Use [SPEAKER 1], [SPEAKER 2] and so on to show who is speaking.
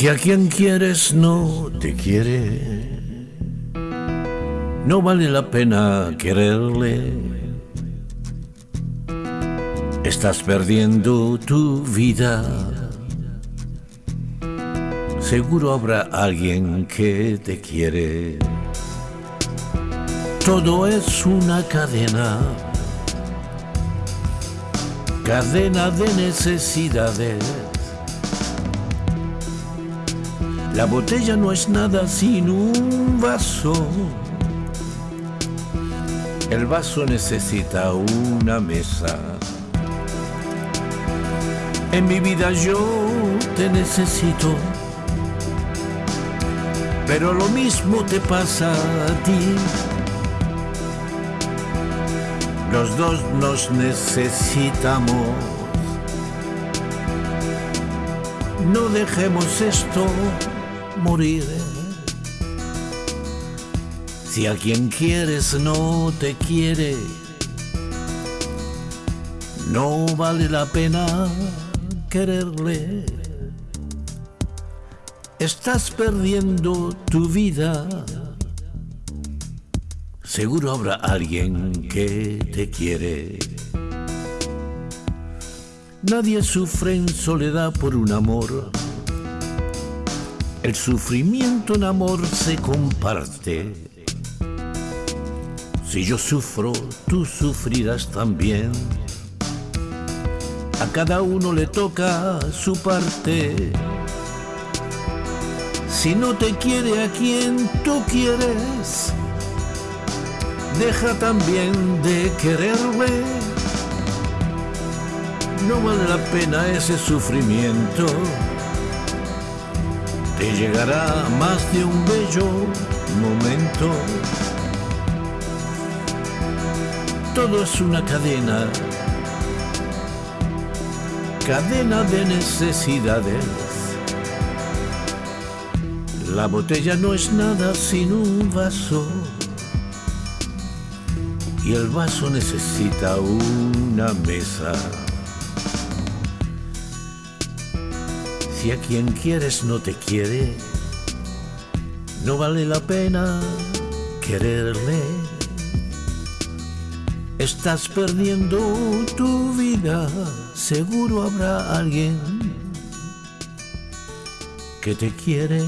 [SPEAKER 1] Si a quien quieres no te quiere, no vale la pena quererle. Estás perdiendo tu vida. Seguro habrá alguien que te quiere. Todo es una cadena, cadena de necesidades. La botella no es nada sin un vaso. El vaso necesita una mesa. En mi vida yo te necesito, pero lo mismo te pasa a ti. Los dos nos necesitamos. No dejemos esto morir. Si a quien quieres no te quiere, no vale la pena quererle. Estás perdiendo tu vida. Seguro habrá alguien que te quiere. Nadie sufre en soledad por un amor. El sufrimiento en amor se comparte. Si yo sufro, tú sufrirás también. A cada uno le toca su parte. Si no te quiere a quien tú quieres, deja también de quererle. No vale la pena ese sufrimiento. Te llegará más de un bello momento. Todo es una cadena, cadena de necesidades. La botella no es nada sin un vaso y el vaso necesita una mesa. Si a quien quieres no te quiere, no vale la pena quererle. Estás perdiendo tu vida, seguro habrá alguien que te quiere.